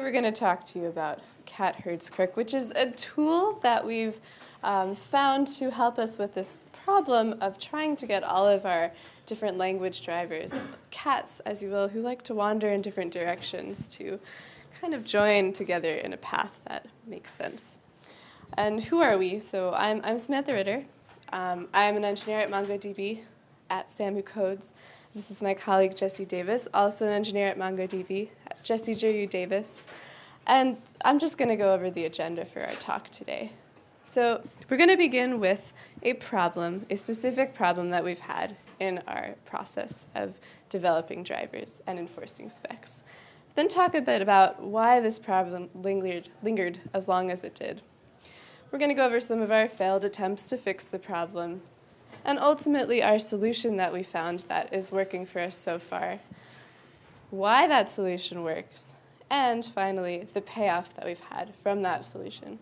We're going to talk to you about Cat Herd's Crook, which is a tool that we've um, found to help us with this problem of trying to get all of our different language drivers, cats, as you will, who like to wander in different directions to kind of join together in a path that makes sense. And who are we? So I'm, I'm Samantha Ritter. Um, I'm an engineer at MongoDB at Sam Who Codes. This is my colleague Jesse Davis, also an engineer at MongoDB, Jesse Jiryu Davis. And I'm just going to go over the agenda for our talk today. So we're going to begin with a problem, a specific problem that we've had in our process of developing drivers and enforcing specs. Then talk a bit about why this problem lingered, lingered as long as it did. We're going to go over some of our failed attempts to fix the problem and ultimately our solution that we found that is working for us so far, why that solution works, and finally, the payoff that we've had from that solution.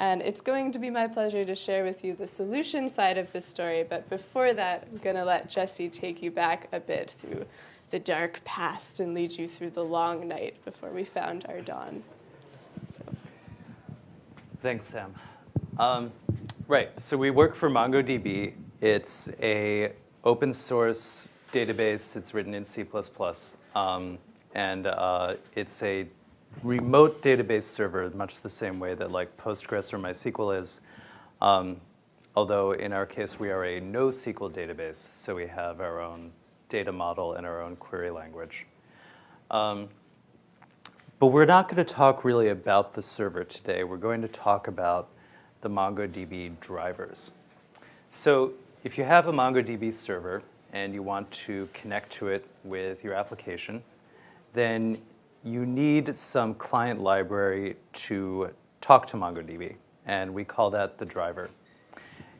And it's going to be my pleasure to share with you the solution side of the story, but before that, I'm going to let Jesse take you back a bit through the dark past and lead you through the long night before we found our dawn. So. Thanks, Sam. Um, right, so we work for MongoDB, it's a open source database. It's written in C++. Um, and uh, it's a remote database server, much the same way that like Postgres or MySQL is. Um, although in our case, we are a NoSQL database, so we have our own data model and our own query language. Um, but we're not going to talk really about the server today. We're going to talk about the MongoDB drivers. So if you have a MongoDB server and you want to connect to it with your application, then you need some client library to talk to MongoDB, and we call that the driver.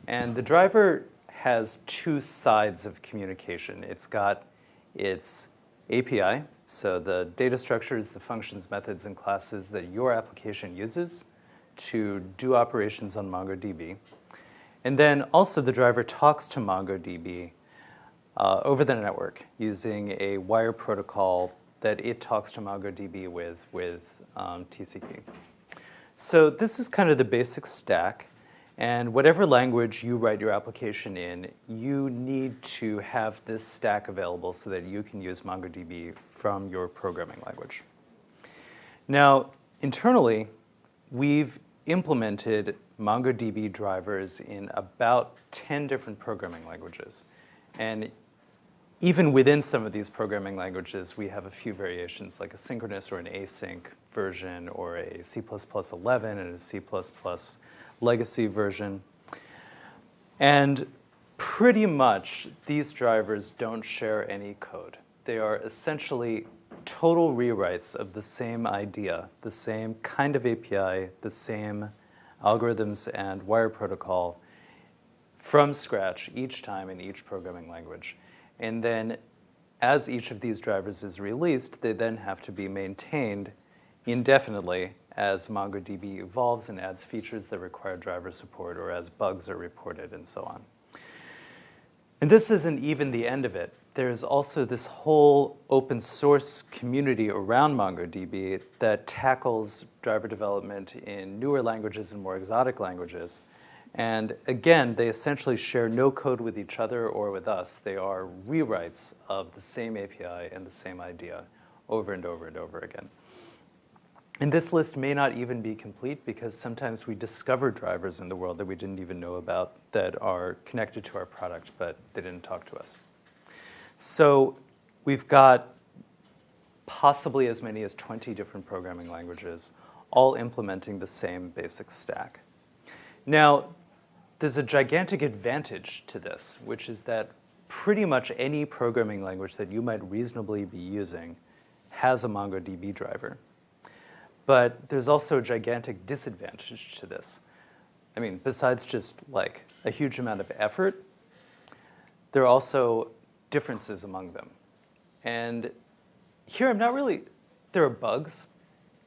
And the driver has two sides of communication. It's got its API, so the data structures, the functions, methods, and classes that your application uses to do operations on MongoDB. And then also the driver talks to MongoDB uh, over the network using a wire protocol that it talks to MongoDB with, with um, TCP. So this is kind of the basic stack. And whatever language you write your application in, you need to have this stack available so that you can use MongoDB from your programming language. Now, internally, we've implemented MongoDB drivers in about 10 different programming languages. And even within some of these programming languages, we have a few variations, like a synchronous or an async version, or a C++ 11 and a C++ legacy version. And pretty much, these drivers don't share any code. They are essentially total rewrites of the same idea, the same kind of API, the same algorithms and wire protocol from scratch each time in each programming language. And then as each of these drivers is released, they then have to be maintained indefinitely as MongoDB evolves and adds features that require driver support or as bugs are reported and so on. And this isn't even the end of it there's also this whole open source community around MongoDB that tackles driver development in newer languages and more exotic languages. And again, they essentially share no code with each other or with us. They are rewrites of the same API and the same idea over and over and over again. And this list may not even be complete because sometimes we discover drivers in the world that we didn't even know about that are connected to our product, but they didn't talk to us. So we've got possibly as many as 20 different programming languages, all implementing the same basic stack. Now, there's a gigantic advantage to this, which is that pretty much any programming language that you might reasonably be using has a MongoDB driver. But there's also a gigantic disadvantage to this. I mean, besides just like a huge amount of effort, there are also differences among them. And here I'm not really, there are bugs,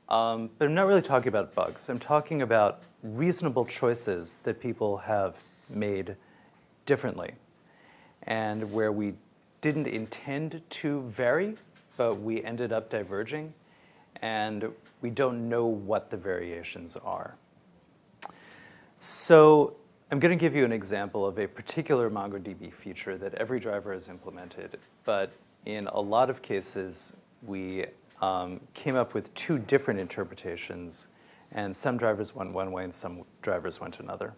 um, but I'm not really talking about bugs. I'm talking about reasonable choices that people have made differently and where we didn't intend to vary, but we ended up diverging. and we don't know what the variations are. So I'm going to give you an example of a particular MongoDB feature that every driver has implemented, but in a lot of cases, we um, came up with two different interpretations, and some drivers went one way and some drivers went another.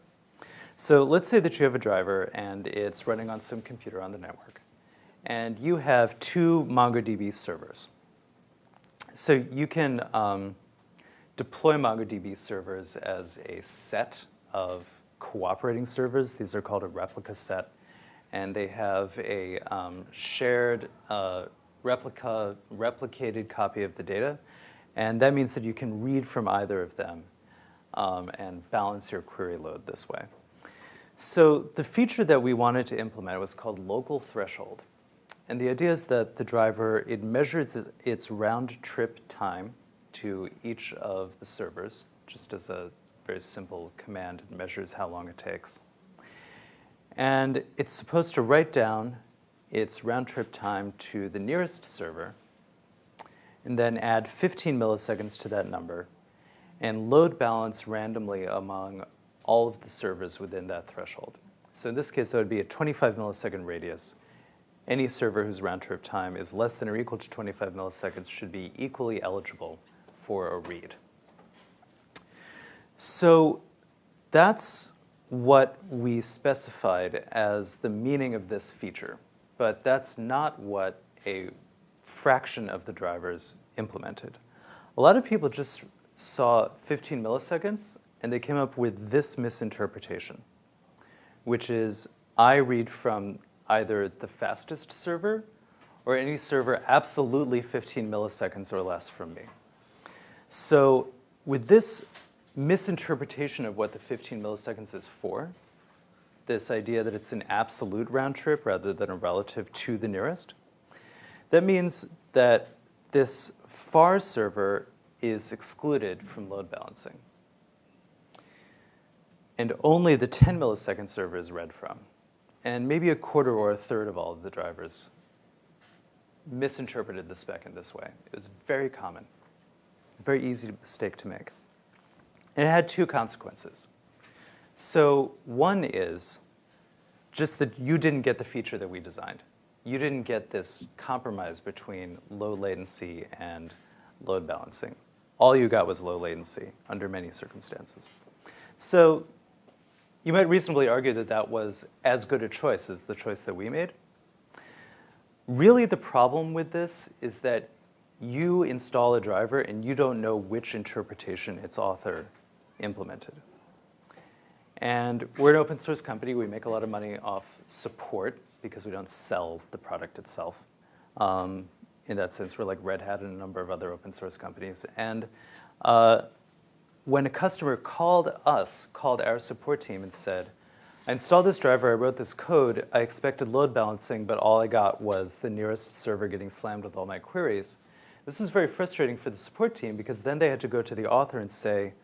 So let's say that you have a driver and it's running on some computer on the network, and you have two MongoDB servers. So you can um, deploy MongoDB servers as a set of cooperating servers. These are called a replica set. And they have a um, shared uh, replica, replicated copy of the data. And that means that you can read from either of them um, and balance your query load this way. So the feature that we wanted to implement was called local threshold. And the idea is that the driver, it measures its round trip time to each of the servers, just as a very simple command. It measures how long it takes. And it's supposed to write down its round trip time to the nearest server, and then add 15 milliseconds to that number, and load balance randomly among all of the servers within that threshold. So in this case, that would be a 25 millisecond radius any server whose round trip time is less than or equal to 25 milliseconds should be equally eligible for a read. So that's what we specified as the meaning of this feature. But that's not what a fraction of the drivers implemented. A lot of people just saw 15 milliseconds and they came up with this misinterpretation, which is I read from either the fastest server or any server absolutely 15 milliseconds or less from me. So with this misinterpretation of what the 15 milliseconds is for, this idea that it's an absolute round trip rather than a relative to the nearest, that means that this far server is excluded from load balancing. And only the 10 millisecond server is read from and maybe a quarter or a third of all of the drivers misinterpreted the spec in this way. It was very common, very easy mistake to make. And it had two consequences. So one is just that you didn't get the feature that we designed. You didn't get this compromise between low latency and load balancing. All you got was low latency under many circumstances. So you might reasonably argue that that was as good a choice as the choice that we made. Really, the problem with this is that you install a driver and you don't know which interpretation its author implemented. And we're an open source company. We make a lot of money off support because we don't sell the product itself. Um, in that sense, we're like Red Hat and a number of other open source companies. And uh, when a customer called us, called our support team and said, I installed this driver, I wrote this code, I expected load balancing, but all I got was the nearest server getting slammed with all my queries. This was very frustrating for the support team because then they had to go to the author and say,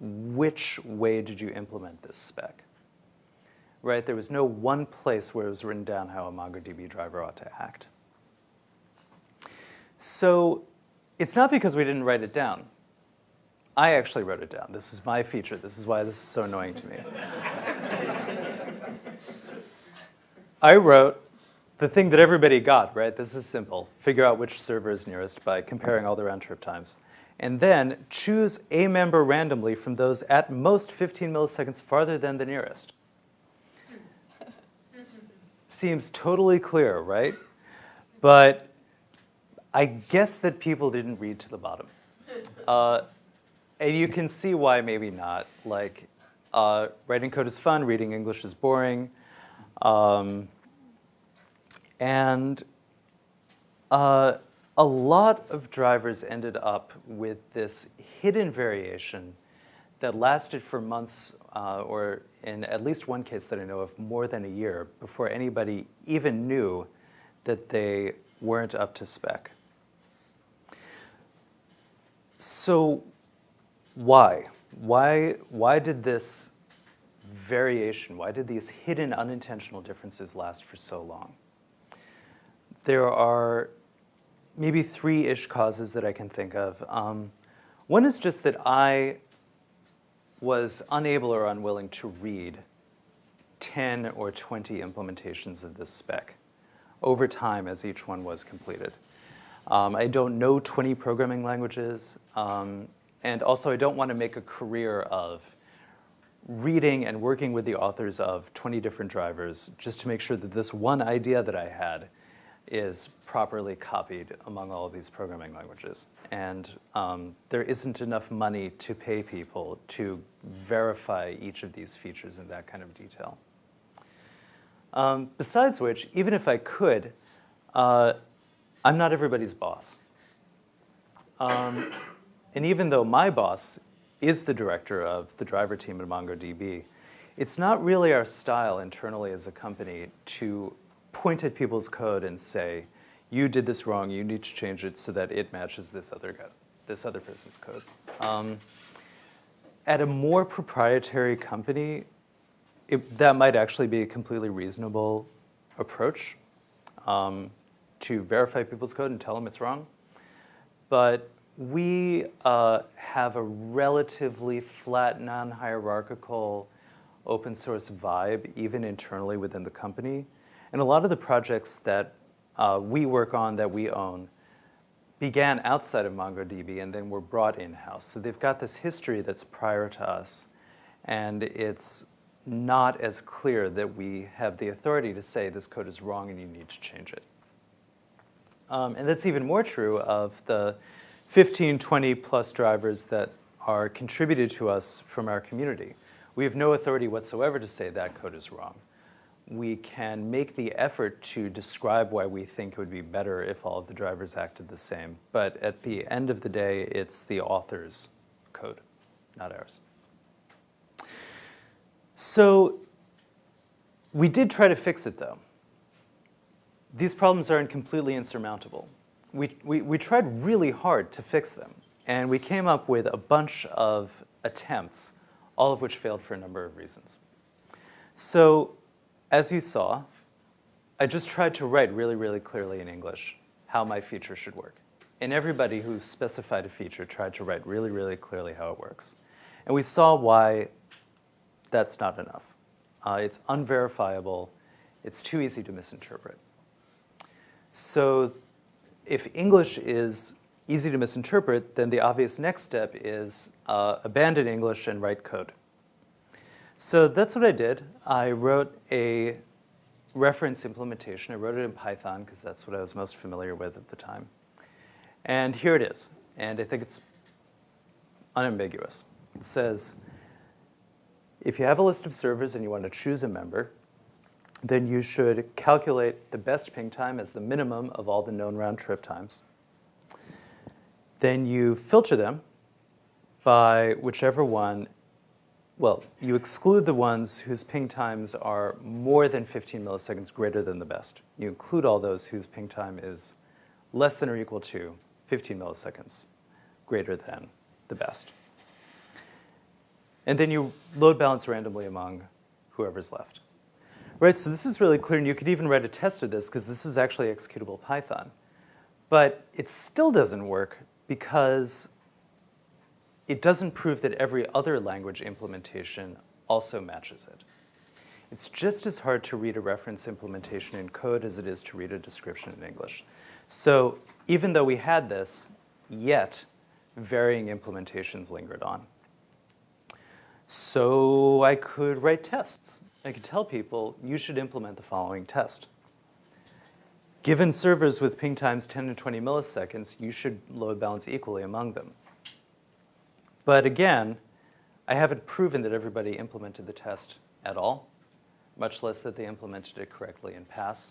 which way did you implement this spec? Right, there was no one place where it was written down how a MongoDB driver ought to act. So it's not because we didn't write it down. I actually wrote it down. This is my feature. This is why this is so annoying to me. I wrote the thing that everybody got, right? This is simple. Figure out which server is nearest by comparing all the round trip times. And then choose a member randomly from those at most 15 milliseconds farther than the nearest. Seems totally clear, right? But I guess that people didn't read to the bottom. Uh, and you can see why maybe not. Like, uh, writing code is fun, reading English is boring. Um, and uh, a lot of drivers ended up with this hidden variation that lasted for months, uh, or in at least one case that I know of, more than a year before anybody even knew that they weren't up to spec. So why? Why, why did this variation, why did these hidden unintentional differences last for so long? There are maybe three-ish causes that I can think of. Um, one is just that I was unable or unwilling to read 10 or 20 implementations of this spec over time as each one was completed. Um, I don't know 20 programming languages, um, and also I don't want to make a career of reading and working with the authors of 20 different drivers just to make sure that this one idea that I had is properly copied among all of these programming languages. And um, there isn't enough money to pay people to verify each of these features in that kind of detail. Um, besides which, even if I could, uh, I'm not everybody's boss. Um, and even though my boss is the director of the driver team at MongoDB, it's not really our style internally as a company to point at people's code and say, you did this wrong, you need to change it so that it matches this other, this other person's code. Um, at a more proprietary company, it, that might actually be a completely reasonable approach um, to verify people's code and tell them it's wrong. But we uh, have a relatively flat, non-hierarchical open source vibe, even internally within the company. And a lot of the projects that uh, we work on, that we own, began outside of MongoDB and then were brought in-house. So they've got this history that's prior to us. And it's not as clear that we have the authority to say this code is wrong and you need to change it. Um, and that's even more true of the 15, 20 plus drivers that are contributed to us from our community. We have no authority whatsoever to say that code is wrong. We can make the effort to describe why we think it would be better if all of the drivers acted the same. But at the end of the day, it's the author's code, not ours. So we did try to fix it, though. These problems aren't completely insurmountable we, we, we tried really hard to fix them. And we came up with a bunch of attempts, all of which failed for a number of reasons. So as you saw, I just tried to write really, really clearly in English how my feature should work. And everybody who specified a feature tried to write really, really clearly how it works. And we saw why that's not enough. Uh, it's unverifiable. It's too easy to misinterpret. So if English is easy to misinterpret, then the obvious next step is uh, abandon English and write code. So that's what I did. I wrote a reference implementation. I wrote it in Python because that's what I was most familiar with at the time. And here it is. And I think it's unambiguous. It says, if you have a list of servers and you want to choose a member, then you should calculate the best ping time as the minimum of all the known round trip times. Then you filter them by whichever one, well, you exclude the ones whose ping times are more than 15 milliseconds greater than the best. You include all those whose ping time is less than or equal to 15 milliseconds greater than the best. And then you load balance randomly among whoever's left. Right, so this is really clear, and you could even write a test of this because this is actually executable Python. But it still doesn't work because it doesn't prove that every other language implementation also matches it. It's just as hard to read a reference implementation in code as it is to read a description in English. So even though we had this, yet varying implementations lingered on. So I could write tests. I could tell people, you should implement the following test. Given servers with ping times 10 to 20 milliseconds, you should load balance equally among them. But again, I haven't proven that everybody implemented the test at all, much less that they implemented it correctly in pass.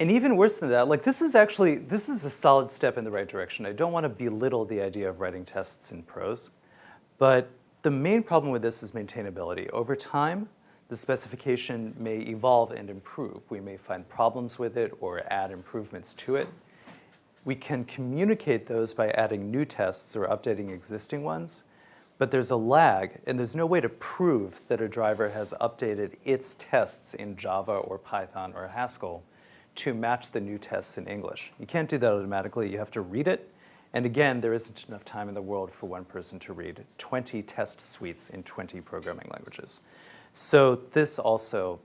And even worse than that, like this is actually, this is a solid step in the right direction. I don't want to belittle the idea of writing tests in prose, but the main problem with this is maintainability. Over time, the specification may evolve and improve. We may find problems with it or add improvements to it. We can communicate those by adding new tests or updating existing ones, but there's a lag, and there's no way to prove that a driver has updated its tests in Java or Python or Haskell to match the new tests in English. You can't do that automatically. You have to read it. And again, there isn't enough time in the world for one person to read 20 test suites in 20 programming languages. So this also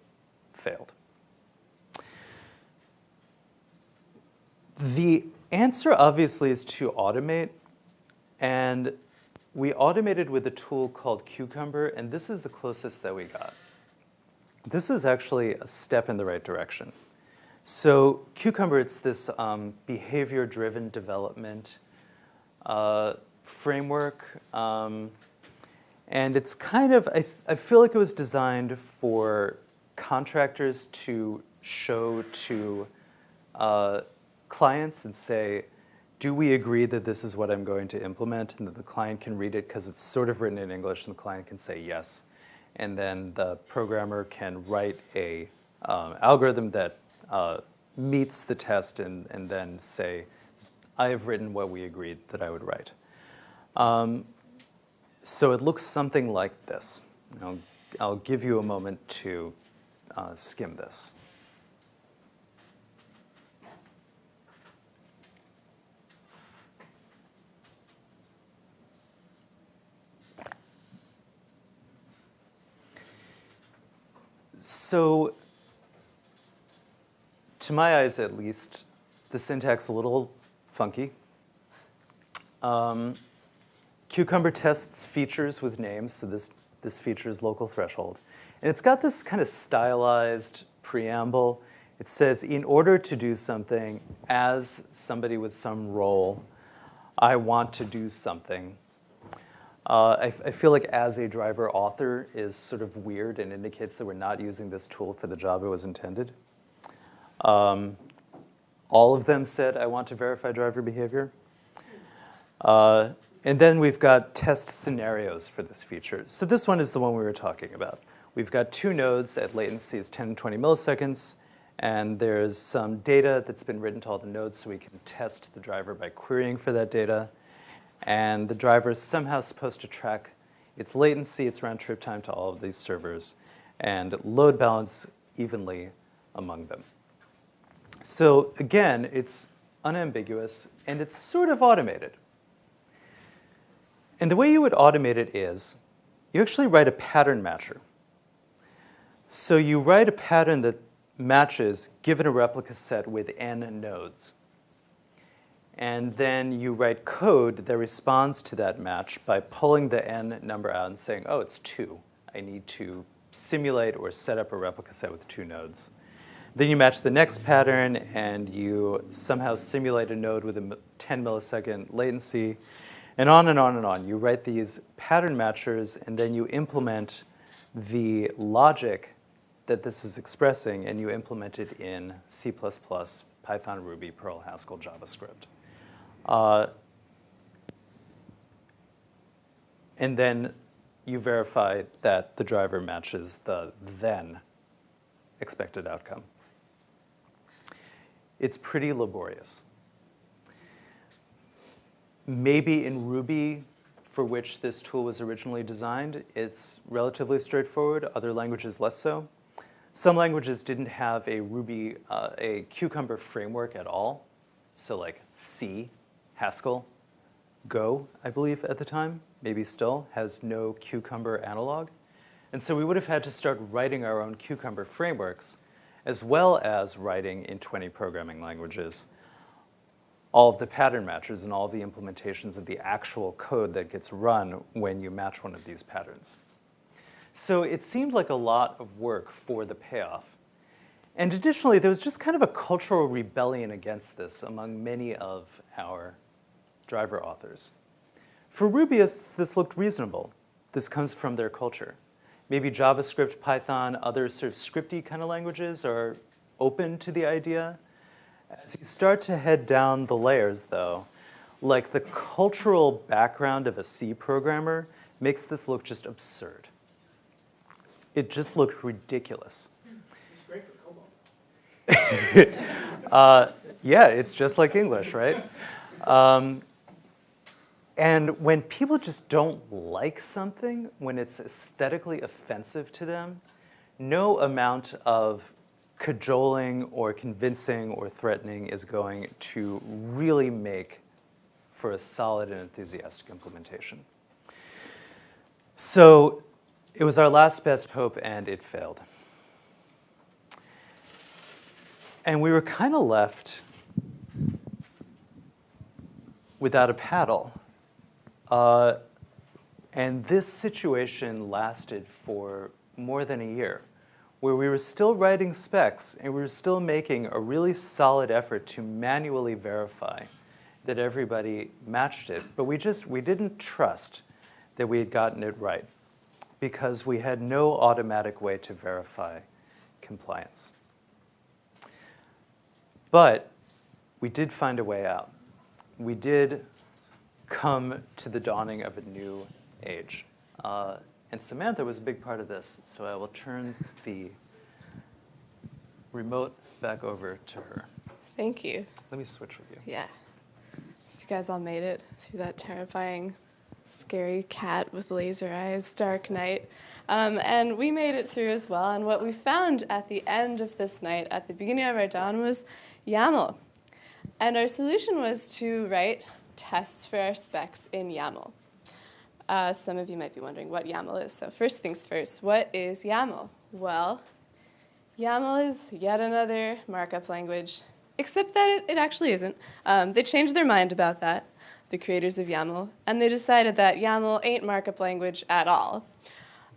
failed. The answer obviously is to automate. And we automated with a tool called Cucumber, and this is the closest that we got. This is actually a step in the right direction. So Cucumber, it's this um, behavior-driven development uh, framework. Um, and it's kind of, I, I feel like it was designed for contractors to show to uh, clients and say, do we agree that this is what I'm going to implement and that the client can read it because it's sort of written in English and the client can say yes. And then the programmer can write a um, algorithm that uh, meets the test and, and then say, I have written what we agreed that I would write. Um, so it looks something like this. I'll, I'll give you a moment to uh, skim this. So to my eyes at least, the syntax a little funky. Um, Cucumber tests features with names, so this, this feature is local threshold. And it's got this kind of stylized preamble. It says, in order to do something as somebody with some role, I want to do something. Uh, I, I, feel like as a driver author is sort of weird and indicates that we're not using this tool for the job it was intended. Um, all of them said, I want to verify driver behavior. Uh, and then we've got test scenarios for this feature. So this one is the one we were talking about. We've got two nodes at latencies 10 and 20 milliseconds, and there's some data that's been written to all the nodes so we can test the driver by querying for that data. And the driver is somehow supposed to track its latency, its round trip time to all of these servers, and load balance evenly among them. So again, it's unambiguous and it's sort of automated. And the way you would automate it is you actually write a pattern matcher. So you write a pattern that matches given a replica set with n nodes. And then you write code that responds to that match by pulling the n number out and saying, oh, it's two. I need to simulate or set up a replica set with two nodes. Then you match the next pattern and you somehow simulate a node with a 10 millisecond latency and on and on and on. You write these pattern matchers and then you implement the logic that this is expressing and you implement it in C++, Python, Ruby, Perl, Haskell, JavaScript. Uh, and then you verify that the driver matches the then expected outcome it's pretty laborious. Maybe in Ruby, for which this tool was originally designed, it's relatively straightforward, other languages less so. Some languages didn't have a Ruby, uh, a Cucumber framework at all. So like C, Haskell, Go, I believe at the time, maybe still, has no Cucumber analog. And so we would have had to start writing our own Cucumber frameworks as well as writing in 20 programming languages all of the pattern matches and all the implementations of the actual code that gets run when you match one of these patterns. So it seemed like a lot of work for the payoff. And additionally, there was just kind of a cultural rebellion against this among many of our driver authors. For Rubyists, this looked reasonable. This comes from their culture maybe JavaScript, Python, other sort of scripty kind of languages are open to the idea. As you start to head down the layers, though, like the cultural background of a C programmer makes this look just absurd. It just looked ridiculous. It's great for COBOL. uh, yeah, it's just like English, right? Um, and when people just don't like something, when it's aesthetically offensive to them, no amount of cajoling or convincing or threatening is going to really make for a solid and enthusiastic implementation. So it was our last best hope and it failed. And we were kind of left without a paddle. Uh, and this situation lasted for more than a year, where we were still writing specs and we were still making a really solid effort to manually verify that everybody matched it. But we just, we didn't trust that we had gotten it right because we had no automatic way to verify compliance. But we did find a way out. We did come to the dawning of a new age. Uh, and Samantha was a big part of this, so I will turn the remote back over to her. Thank you. Let me switch with you. Yeah. So you guys all made it through that terrifying, scary cat with laser eyes, dark night. Um, and we made it through as well. And what we found at the end of this night, at the beginning of our dawn, was YAML. And our solution was to write tests for our specs in YAML. Uh, some of you might be wondering what YAML is. So first things first, what is YAML? Well, YAML is yet another markup language, except that it, it actually isn't. Um, they changed their mind about that, the creators of YAML, and they decided that YAML ain't markup language at all.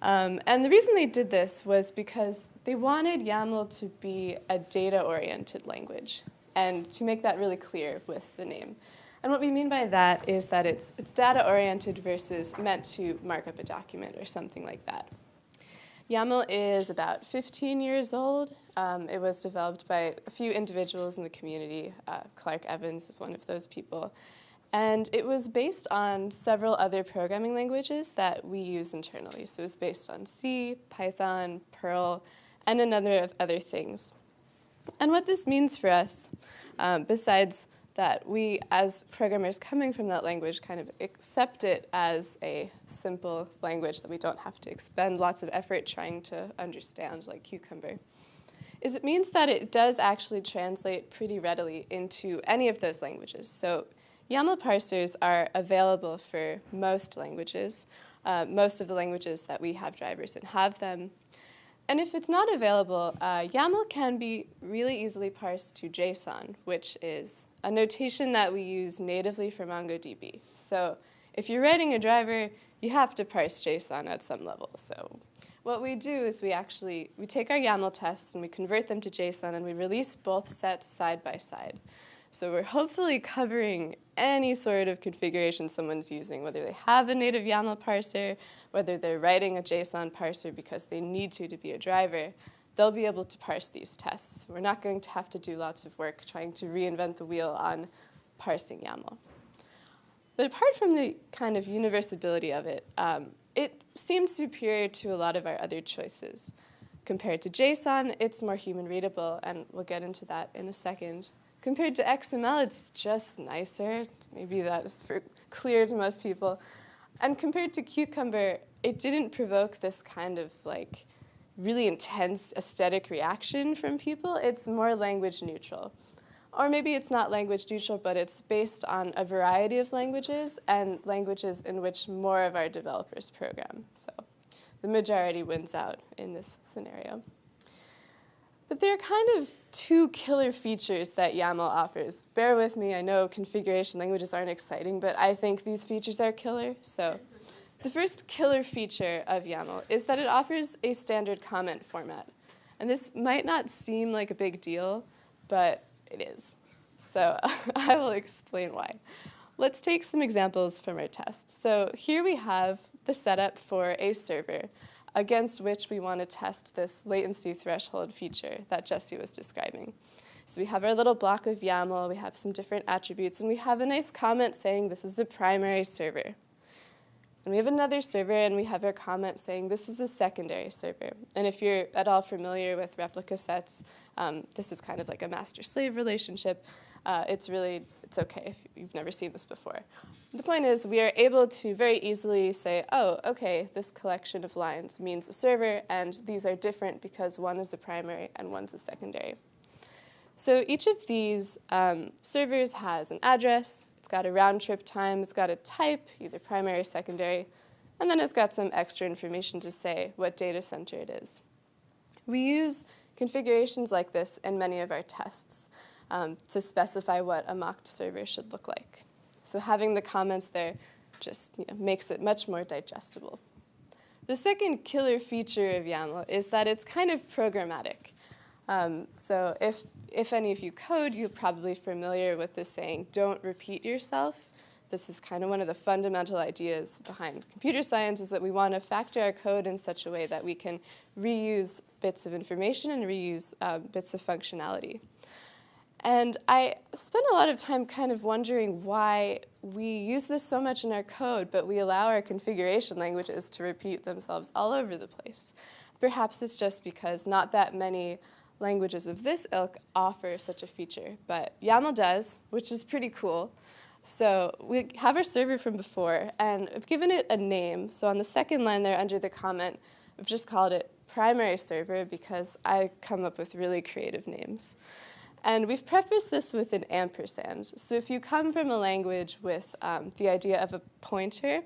Um, and the reason they did this was because they wanted YAML to be a data-oriented language and to make that really clear with the name. And what we mean by that is that it's, it's data-oriented versus meant to mark up a document or something like that. YAML is about 15 years old. Um, it was developed by a few individuals in the community. Uh, Clark Evans is one of those people. And it was based on several other programming languages that we use internally. So it was based on C, Python, Perl, and a number of other things. And what this means for us, um, besides that we, as programmers coming from that language, kind of accept it as a simple language that we don't have to expend lots of effort trying to understand, like Cucumber, is it means that it does actually translate pretty readily into any of those languages. So YAML parsers are available for most languages. Uh, most of the languages that we have drivers and have them. And if it's not available, uh, YAML can be really easily parsed to JSON, which is a notation that we use natively for MongoDB. So if you're writing a driver, you have to parse JSON at some level. So what we do is we actually we take our YAML tests and we convert them to JSON and we release both sets side by side. So we're hopefully covering any sort of configuration someone's using, whether they have a native YAML parser, whether they're writing a JSON parser because they need to to be a driver, they'll be able to parse these tests. We're not going to have to do lots of work trying to reinvent the wheel on parsing YAML. But apart from the kind of universability of it, um, it seems superior to a lot of our other choices. Compared to JSON, it's more human readable, and we'll get into that in a second. Compared to XML, it's just nicer. Maybe that is clear to most people. And compared to Cucumber, it didn't provoke this kind of like really intense aesthetic reaction from people. It's more language neutral. Or maybe it's not language neutral, but it's based on a variety of languages and languages in which more of our developers program. So the majority wins out in this scenario. But there are kind of two killer features that YAML offers. Bear with me, I know configuration languages aren't exciting, but I think these features are killer. So the first killer feature of YAML is that it offers a standard comment format. And this might not seem like a big deal, but it is. So I will explain why. Let's take some examples from our tests. So here we have the setup for a server against which we want to test this latency threshold feature that Jesse was describing. So we have our little block of YAML, we have some different attributes, and we have a nice comment saying this is a primary server. And we have another server, and we have our comment saying this is a secondary server. And if you're at all familiar with replica sets, um, this is kind of like a master-slave relationship. Uh, it's really, it's okay if you've never seen this before. The point is we are able to very easily say, oh, okay, this collection of lines means a server, and these are different because one is a primary and one's a secondary. So each of these um, servers has an address, it's got a round trip time, it's got a type, either primary or secondary, and then it's got some extra information to say what data center it is. We use configurations like this in many of our tests um, to specify what a mocked server should look like. So having the comments there just you know, makes it much more digestible. The second killer feature of YAML is that it's kind of programmatic. Um, so if, if any of you code, you're probably familiar with this saying, don't repeat yourself. This is kind of one of the fundamental ideas behind computer science is that we want to factor our code in such a way that we can reuse bits of information and reuse um, bits of functionality. And I spent a lot of time kind of wondering why we use this so much in our code, but we allow our configuration languages to repeat themselves all over the place. Perhaps it's just because not that many languages of this ilk offer such a feature, but YAML does, which is pretty cool. So we have our server from before, and I've given it a name. So on the second line there under the comment, I've just called it primary server because I come up with really creative names. And we've prefaced this with an ampersand. So if you come from a language with um, the idea of a pointer,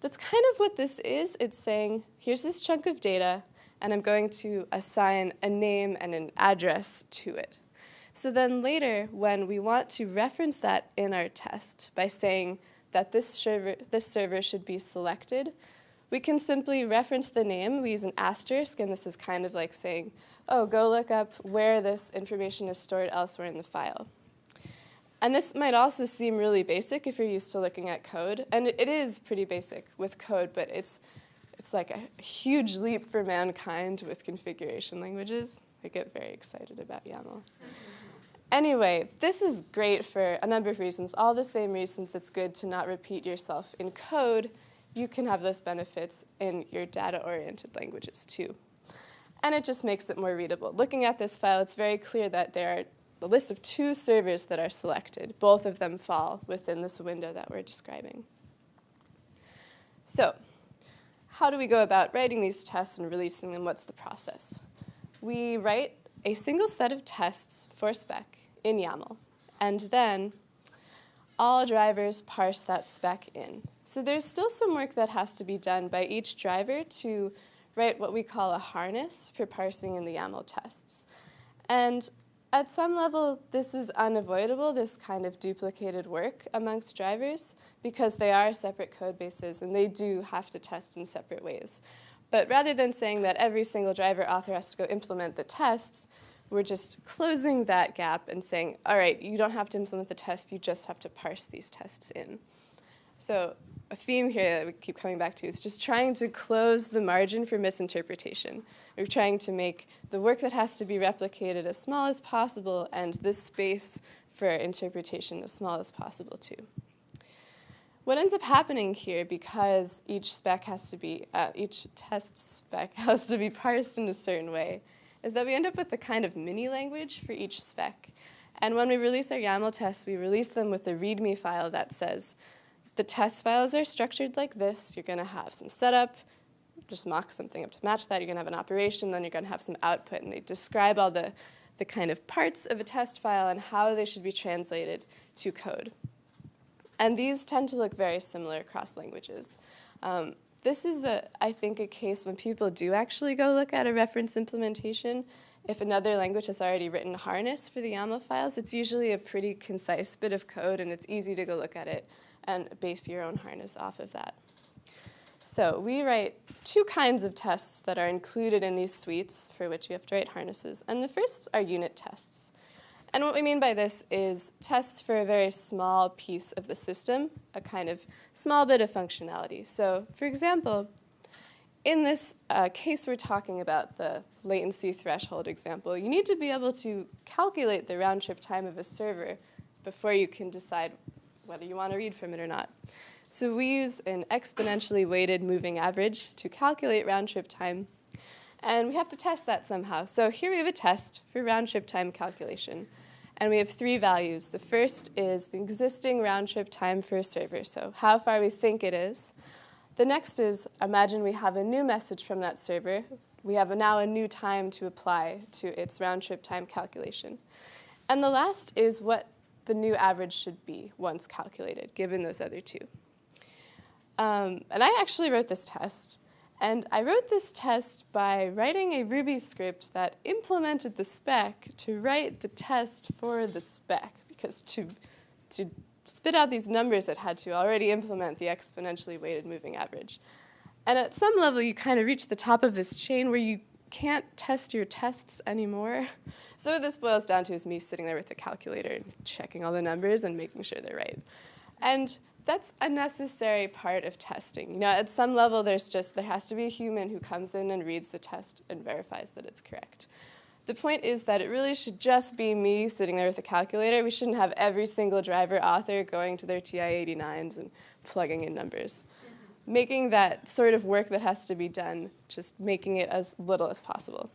that's kind of what this is. It's saying, here's this chunk of data, and I'm going to assign a name and an address to it. So then later, when we want to reference that in our test by saying that this server, this server should be selected, we can simply reference the name. We use an asterisk, and this is kind of like saying, oh, go look up where this information is stored elsewhere in the file. And this might also seem really basic if you're used to looking at code, and it is pretty basic with code, but it's it's like a huge leap for mankind with configuration languages. I get very excited about YAML. Anyway, this is great for a number of reasons. All the same reasons it's good to not repeat yourself in code, you can have those benefits in your data-oriented languages too. And it just makes it more readable. Looking at this file, it's very clear that there are a list of two servers that are selected. Both of them fall within this window that we're describing. So how do we go about writing these tests and releasing them? What's the process? We write a single set of tests for spec in YAML, and then all drivers parse that spec in. So there's still some work that has to be done by each driver to write what we call a harness for parsing in the YAML tests. And at some level, this is unavoidable, this kind of duplicated work amongst drivers, because they are separate code bases and they do have to test in separate ways. But rather than saying that every single driver author has to go implement the tests, we're just closing that gap and saying, all right, you don't have to implement the test, you just have to parse these tests in. So a theme here that we keep coming back to is just trying to close the margin for misinterpretation. We're trying to make the work that has to be replicated as small as possible and this space for interpretation as small as possible too. What ends up happening here, because each spec has to be, uh, each test spec has to be parsed in a certain way, is that we end up with a kind of mini language for each spec. And when we release our YAML tests, we release them with a README file that says, the test files are structured like this. You're going to have some setup, just mock something up to match that. You're going to have an operation, then you're going to have some output. And they describe all the, the kind of parts of a test file and how they should be translated to code. And these tend to look very similar across languages. Um, this is, a, I think, a case when people do actually go look at a reference implementation. If another language has already written harness for the YAML files, it's usually a pretty concise bit of code, and it's easy to go look at it and base your own harness off of that. So we write two kinds of tests that are included in these suites for which you have to write harnesses. And the first are unit tests. And what we mean by this is tests for a very small piece of the system, a kind of small bit of functionality. So for example, in this uh, case we're talking about the latency threshold example, you need to be able to calculate the round trip time of a server before you can decide whether you want to read from it or not. So we use an exponentially weighted moving average to calculate round trip time. And we have to test that somehow. So here we have a test for round trip time calculation. And we have three values. The first is the existing round trip time for a server, so how far we think it is. The next is imagine we have a new message from that server. We have a, now a new time to apply to its round trip time calculation. And the last is what the new average should be once calculated, given those other two. Um, and I actually wrote this test. And I wrote this test by writing a Ruby script that implemented the spec to write the test for the spec, because to, to spit out these numbers, it had to already implement the exponentially weighted moving average. And at some level, you kind of reach the top of this chain where you can't test your tests anymore. So what this boils down to is me sitting there with a calculator and checking all the numbers and making sure they're right. And that's a necessary part of testing. You know, at some level, there's just there has to be a human who comes in and reads the test and verifies that it's correct. The point is that it really should just be me sitting there with a calculator. We shouldn't have every single driver author going to their TI-89s and plugging in numbers. Making that sort of work that has to be done, just making it as little as possible.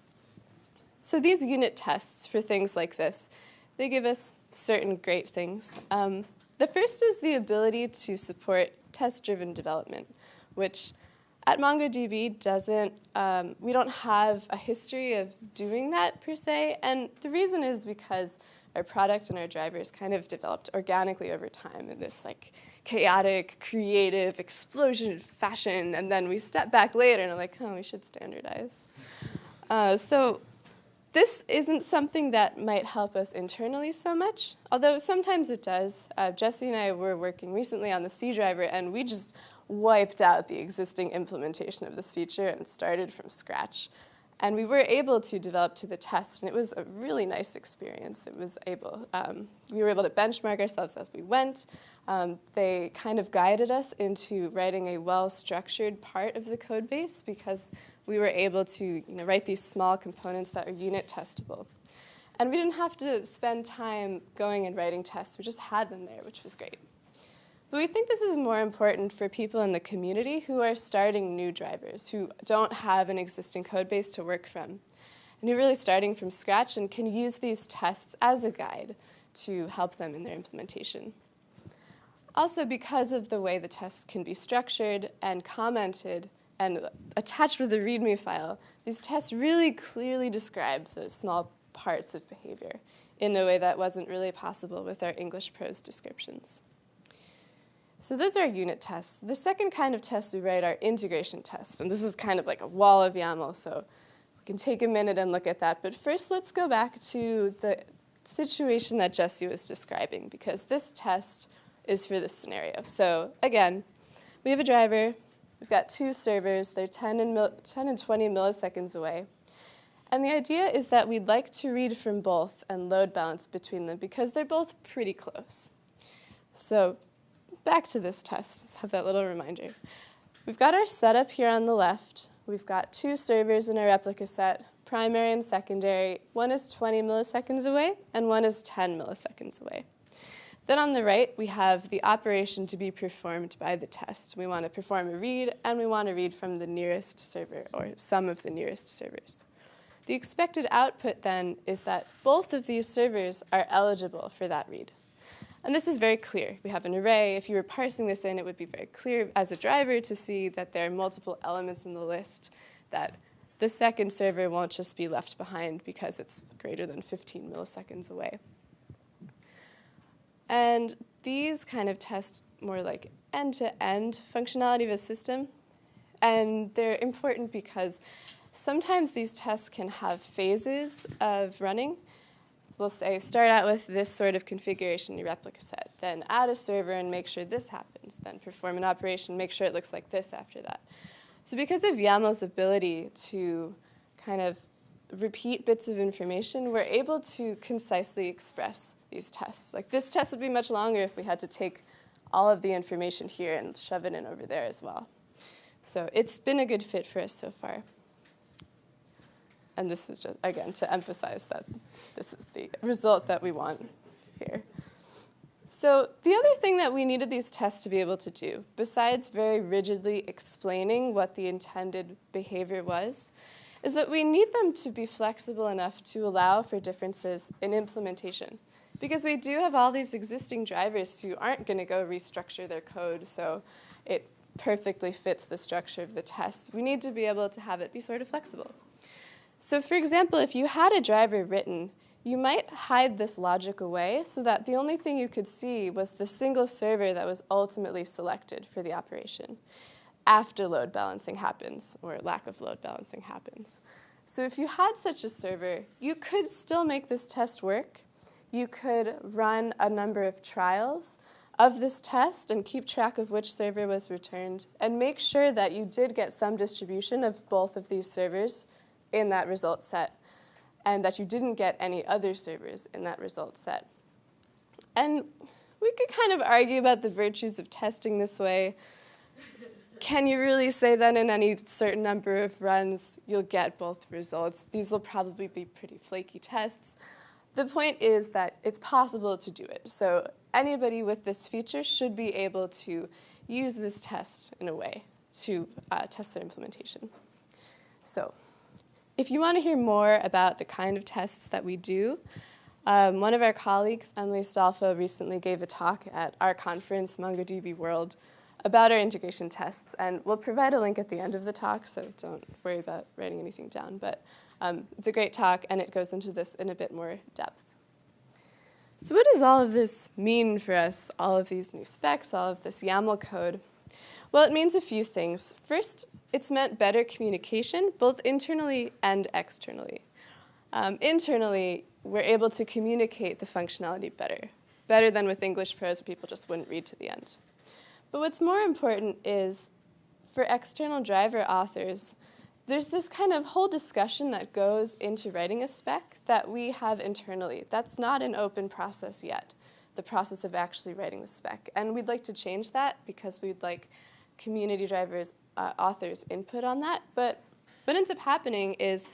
So these unit tests for things like this, they give us certain great things. Um, the first is the ability to support test-driven development, which at MongoDB doesn't, um, we don't have a history of doing that per se, and the reason is because our product and our drivers kind of developed organically over time in this like chaotic, creative, explosion fashion, and then we step back later and are like, oh, we should standardize. Uh, so this isn't something that might help us internally so much, although sometimes it does. Uh, Jesse and I were working recently on the C driver, and we just wiped out the existing implementation of this feature and started from scratch. And we were able to develop to the test, and it was a really nice experience. It was able, um, we were able to benchmark ourselves as we went. Um, they kind of guided us into writing a well-structured part of the code base because we were able to you know, write these small components that are unit testable. And we didn't have to spend time going and writing tests. We just had them there, which was great. But we think this is more important for people in the community who are starting new drivers, who don't have an existing code base to work from, and who are really starting from scratch and can use these tests as a guide to help them in their implementation. Also, because of the way the tests can be structured and commented, and attached with a README file, these tests really clearly describe those small parts of behavior in a way that wasn't really possible with our English prose descriptions. So those are unit tests. The second kind of test we write are integration tests, and this is kind of like a wall of YAML, so we can take a minute and look at that. But first, let's go back to the situation that Jesse was describing, because this test is for this scenario. So again, we have a driver, We've got two servers. They're 10 and, 10 and 20 milliseconds away. And the idea is that we'd like to read from both and load balance between them because they're both pretty close. So back to this test, just have that little reminder. We've got our setup here on the left. We've got two servers in our replica set, primary and secondary. One is 20 milliseconds away, and one is 10 milliseconds away. Then on the right, we have the operation to be performed by the test. We want to perform a read, and we want to read from the nearest server, or some of the nearest servers. The expected output then is that both of these servers are eligible for that read. And this is very clear. We have an array. If you were parsing this in, it would be very clear as a driver to see that there are multiple elements in the list, that the second server won't just be left behind because it's greater than 15 milliseconds away. And these kind of test more like end-to-end -end functionality of a system. And they're important because sometimes these tests can have phases of running. We'll say start out with this sort of configuration your replica set, then add a server and make sure this happens, then perform an operation, make sure it looks like this after that. So because of YAML's ability to kind of repeat bits of information, we're able to concisely express these tests. Like this test would be much longer if we had to take all of the information here and shove it in over there as well. So it's been a good fit for us so far. And this is just, again, to emphasize that this is the result that we want here. So the other thing that we needed these tests to be able to do, besides very rigidly explaining what the intended behavior was, is that we need them to be flexible enough to allow for differences in implementation. Because we do have all these existing drivers who aren't going to go restructure their code so it perfectly fits the structure of the test. We need to be able to have it be sort of flexible. So for example, if you had a driver written, you might hide this logic away so that the only thing you could see was the single server that was ultimately selected for the operation after load balancing happens, or lack of load balancing happens. So if you had such a server, you could still make this test work. You could run a number of trials of this test and keep track of which server was returned and make sure that you did get some distribution of both of these servers in that result set and that you didn't get any other servers in that result set. And we could kind of argue about the virtues of testing this way can you really say that in any certain number of runs you'll get both results? These will probably be pretty flaky tests. The point is that it's possible to do it. So anybody with this feature should be able to use this test in a way to uh, test their implementation. So if you want to hear more about the kind of tests that we do, um, one of our colleagues, Emily Stolfo, recently gave a talk at our conference, MongoDB World, about our integration tests. And we'll provide a link at the end of the talk, so don't worry about writing anything down. But um, it's a great talk, and it goes into this in a bit more depth. So what does all of this mean for us, all of these new specs, all of this YAML code? Well, it means a few things. First, it's meant better communication, both internally and externally. Um, internally, we're able to communicate the functionality better, better than with English prose, people just wouldn't read to the end. But what's more important is for external driver authors, there's this kind of whole discussion that goes into writing a spec that we have internally. That's not an open process yet, the process of actually writing the spec. And we'd like to change that because we'd like community drivers, uh, authors input on that. But what ends up happening is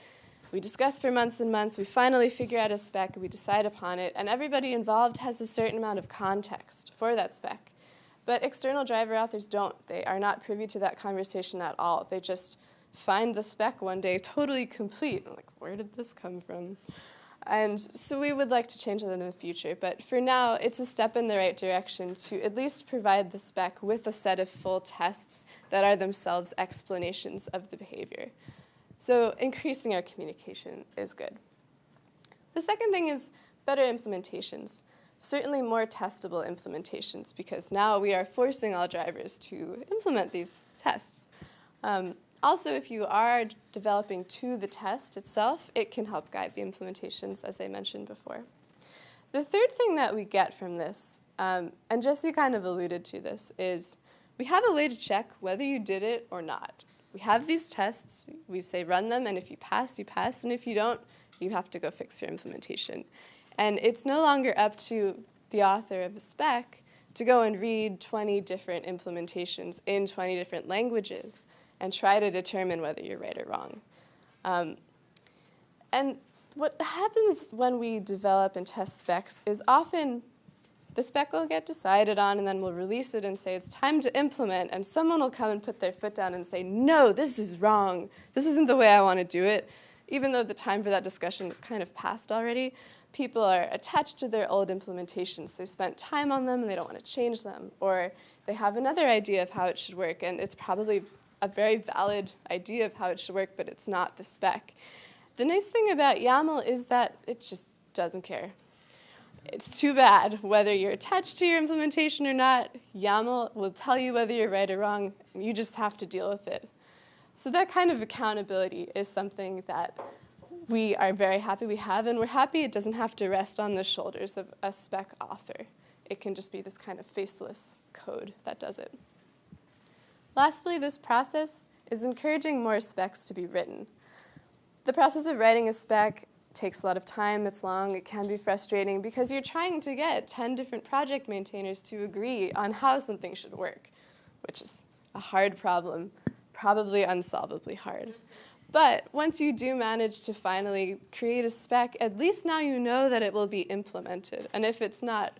we discuss for months and months, we finally figure out a spec, we decide upon it, and everybody involved has a certain amount of context for that spec. But external driver authors don't. They are not privy to that conversation at all. They just find the spec one day totally complete. I'm like, where did this come from? And so we would like to change that in the future. But for now, it's a step in the right direction to at least provide the spec with a set of full tests that are themselves explanations of the behavior. So increasing our communication is good. The second thing is better implementations certainly more testable implementations because now we are forcing all drivers to implement these tests. Um, also, if you are developing to the test itself, it can help guide the implementations, as I mentioned before. The third thing that we get from this, um, and Jesse kind of alluded to this, is we have a way to check whether you did it or not. We have these tests, we say run them, and if you pass, you pass, and if you don't, you have to go fix your implementation. And it's no longer up to the author of a spec to go and read 20 different implementations in 20 different languages and try to determine whether you're right or wrong. Um, and what happens when we develop and test specs is often the spec will get decided on and then we'll release it and say it's time to implement and someone will come and put their foot down and say, no, this is wrong. This isn't the way I want to do it, even though the time for that discussion is kind of past already people are attached to their old implementations. They spent time on them and they don't want to change them. Or they have another idea of how it should work, and it's probably a very valid idea of how it should work, but it's not the spec. The nice thing about YAML is that it just doesn't care. It's too bad whether you're attached to your implementation or not. YAML will tell you whether you're right or wrong. You just have to deal with it. So that kind of accountability is something that we are very happy we have, and we're happy it doesn't have to rest on the shoulders of a spec author. It can just be this kind of faceless code that does it. Lastly, this process is encouraging more specs to be written. The process of writing a spec takes a lot of time, it's long, it can be frustrating because you're trying to get 10 different project maintainers to agree on how something should work, which is a hard problem, probably unsolvably hard. But once you do manage to finally create a spec, at least now you know that it will be implemented. And if it's not,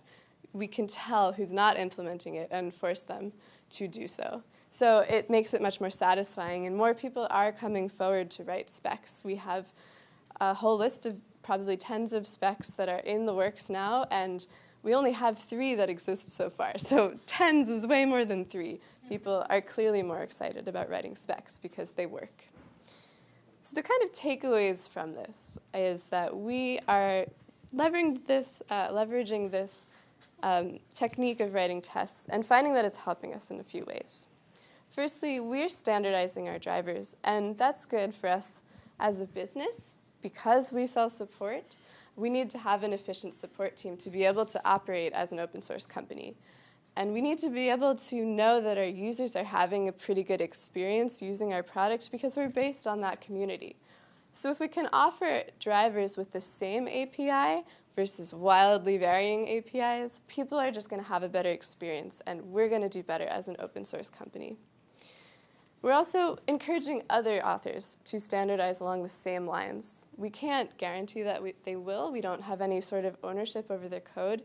we can tell who's not implementing it and force them to do so. So it makes it much more satisfying, and more people are coming forward to write specs. We have a whole list of probably tens of specs that are in the works now, and we only have three that exist so far. So tens is way more than three. People are clearly more excited about writing specs because they work. So the kind of takeaways from this is that we are leveraging this, uh, leveraging this um, technique of writing tests and finding that it's helping us in a few ways. Firstly, we're standardizing our drivers, and that's good for us as a business because we sell support. We need to have an efficient support team to be able to operate as an open source company. And we need to be able to know that our users are having a pretty good experience using our product because we're based on that community. So if we can offer drivers with the same API versus wildly varying APIs, people are just going to have a better experience, and we're going to do better as an open source company. We're also encouraging other authors to standardize along the same lines. We can't guarantee that we, they will. We don't have any sort of ownership over their code.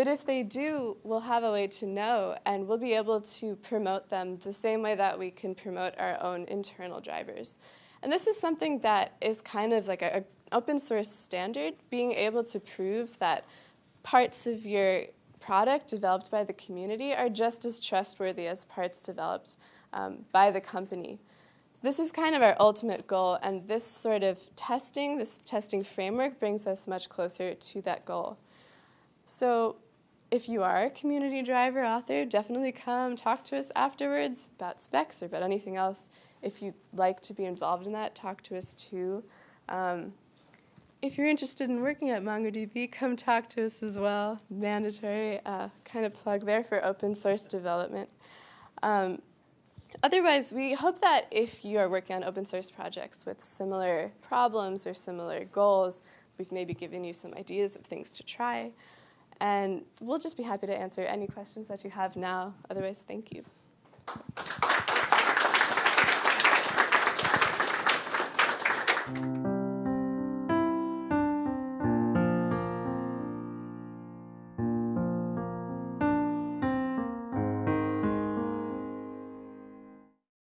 But if they do, we'll have a way to know, and we'll be able to promote them the same way that we can promote our own internal drivers. And this is something that is kind of like an open source standard, being able to prove that parts of your product developed by the community are just as trustworthy as parts developed um, by the company. So this is kind of our ultimate goal, and this sort of testing, this testing framework brings us much closer to that goal. So if you are a community driver author, definitely come talk to us afterwards about specs or about anything else. If you'd like to be involved in that, talk to us too. Um, if you're interested in working at MongoDB, come talk to us as well. Mandatory uh, kind of plug there for open source development. Um, otherwise, we hope that if you are working on open source projects with similar problems or similar goals, we've maybe given you some ideas of things to try. And we'll just be happy to answer any questions that you have now. Otherwise, thank you.